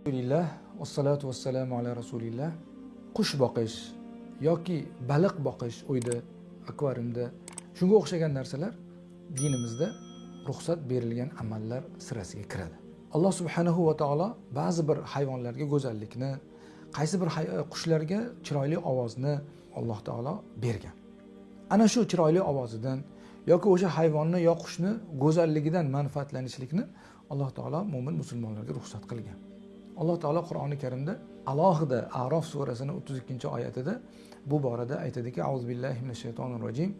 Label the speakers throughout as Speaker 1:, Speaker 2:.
Speaker 1: alhamdulillah vassalotu vassalamu ala rasulillah. Qush boqish yoki baliq boqish uyda akvariumda shunga o'xshagan narsalar dinimizda ruxsat berilgan amallar sirasiga kiradi. Alloh subhanahu va taolo ba'zi bir hayvonlarga go'zallikni qaysi bir e, qushlarga chiroyli ovozni alloh taolo bergan. Ana shu chiroyli ovozidan yoki o'sha hayvonni yo qushni go'zalligidan manfaatlanishlikni alloh taolo mo'min musulmonlarga ruxsat qilgan. Alloh taolo qur'oni karimda alohida arof surasini o'ttiz ikkinchi oyatida bu borada aytadiki azu billahi minash shaytonir rojim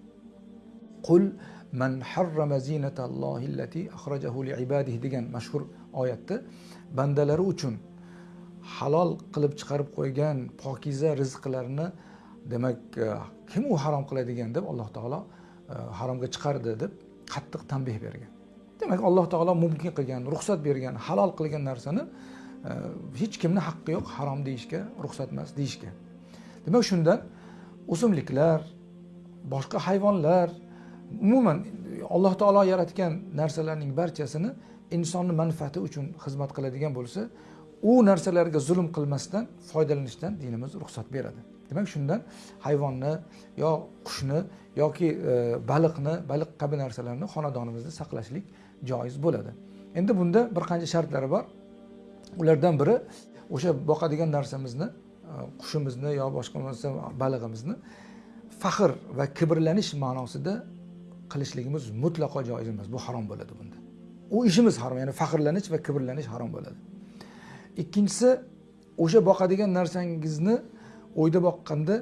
Speaker 1: qul man harrama zinatallohi allati akhrajahu liibadihi degan mashhur oyatda bandalari uchun halol qilib chiqarib qo'ygan pokiza rizqlarini demak e, kim u harom qiladigan deb alloh taolo e, haromga chiqardi deb qattiq tanbeh bergan. Demak alloh taolo mumkin qilgan ruxsat bergan halol qilgan narsani hech kimni haqqi yo'q harom deyishga ruxsat emas deyishga. Demak shundan o'simliklar boshqa hayvonlar umuman alloh taolo yaratgan narsalarning barchasini insonni manfaati uchun xizmat qiladigan bo'lsa u narsalarga zulm qilmasdan foydalanishdan dinimiz ruxsat beradi. Demak shundan hayvonni yo qushni yoki e, baliqni baliq kabi narsalarni xonadonimizda saqlashlik joiz bo'ladi. Endi bunda bir qancha shartlari bor. Ulardan biri o'sha boqadigan narsamizni e, qushimizni yo boshqa bo'lmasa balig'imizni faxr va kibrlanish ma'nosida qilishligimiz mutlaqo joiz emas. Bu harom bo'ladi bunda. U ishimiz harom ya'ni faxrlanish va kibrlanish harom bo'ladi. Ikkinchisi o'sha boqadigan narsangizni o'yda boqqanda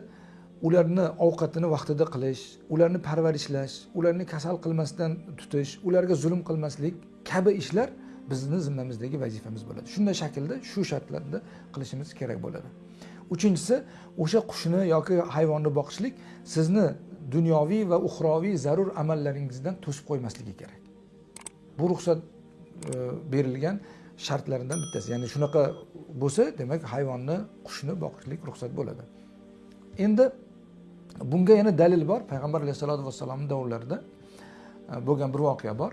Speaker 1: ularni ovqatini vaqtida qilish ularni parvarishlash ularni kasal qilmasdan tutish ularga zulm qilmaslik kabi ishlar bizni zimmamizdagi vazifamiz bo'ladi. Shunday shaklda shu shartlarda qilishimiz kerak bo'ladi. Uchinchisi o'sha qushni yoki hayvonni boqishlik sizni dunyoviy va uxroviy zarur amallaringizdan to'sib qo'ymasligi kerak. Bu ruxsat e, berilgan shartlaridan bittasi. Ya'ni shunaqa bo'lsa demak hayvonni qushni boqishlik ruxsat bo'ladi. Endi bunga yana dalil bor. Payg'ambar alayhissalotu vassalomni davrlarida e, bo'lgan bir voqea bor.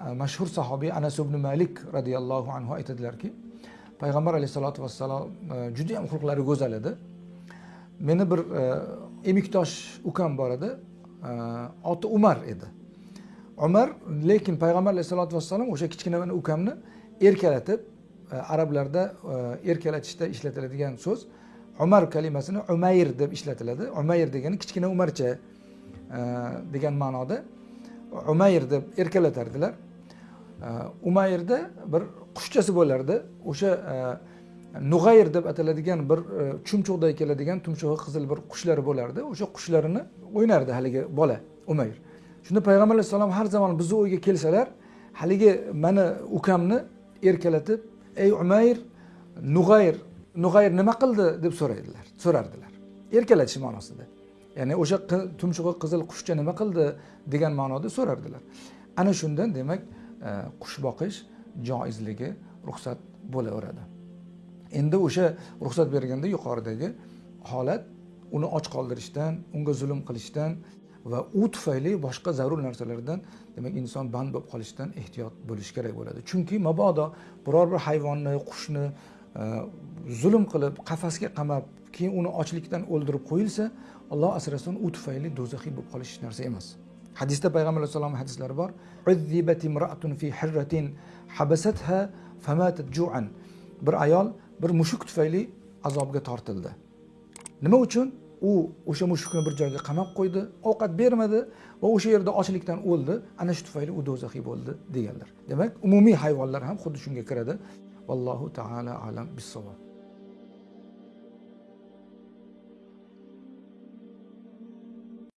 Speaker 1: Э, mashhur sahobiy anas ibn malik roziyallohu anhu aytadilarki payg'ambar alayhissalotu vassalom juda judayam xulqlari go'zal edi meni bir e, emikdosh ukam bor edi. E, oti umar edi. Umar lekin payg'ambar alayhissalotu vassalom o'sha kichkina ukamni erkalatib arablarda erkalatishda ishlatiladigan so'z umar kalimasini umayr deb ishlatiladi. Umayr degani kichkina umarcha degan ma'noda. Umayr deb erkalatardilar. Umayrda bir qushchasi bo'lardi o'sha nug'ayr deb ataladigan bir chumchuqday keladigan tumshug'i qizil bir qushlari bo'lardi o'sha qushlarini o'ynardi haligi bola umayr shunda payg'ambar alayhissalom har zamon bizni uyga kelsalar haligi mani ukamni erkalatib ey umayr nug'ayr nug'ayr nima qildi deb so'raydilar so'rardilar erkalatish ma'nosida ya'ni o'sha tumshug'i qizil qushcha nima qildi degan ma'noda so'rardilar ana shundan demak E, qush boqish joizligi ruxsat bo'laveradi. Endi o'sha ruxsat berganda yuqoridagi holat uni och qoldirishdan unga zulm qilishdan va u tufayli boshqa zarur narsalardan demak inson band bo'lib qolishdan ehtiyot bo'lish kerak bo'ladi. Chunki mabodo biror bir hayvonni qushni e, zulm qilib qafasga qamab keyin uni ochlikdan o'ldirib qo'yilsa alloh asrasin u tufayli do'zaxiy bo'lib qolish narsa emas. Hadisda payg'ambar alayhissalom hadislari bor. Fi hirratin ju'an. Bir ayol bir mushuk tufayli azobga tortildi. Nima uchun? U o'sha mushukni bir joyga qamab qo'ydi ovqat bermadi va o'sha yerda ochlikdan o'ldi. Ana shu tufayli u do'zaxiy bo'ldi deganlar. Demak umumiy hayvonlar ham xuddi shunga kiradi. Vallohu taala alam bisavob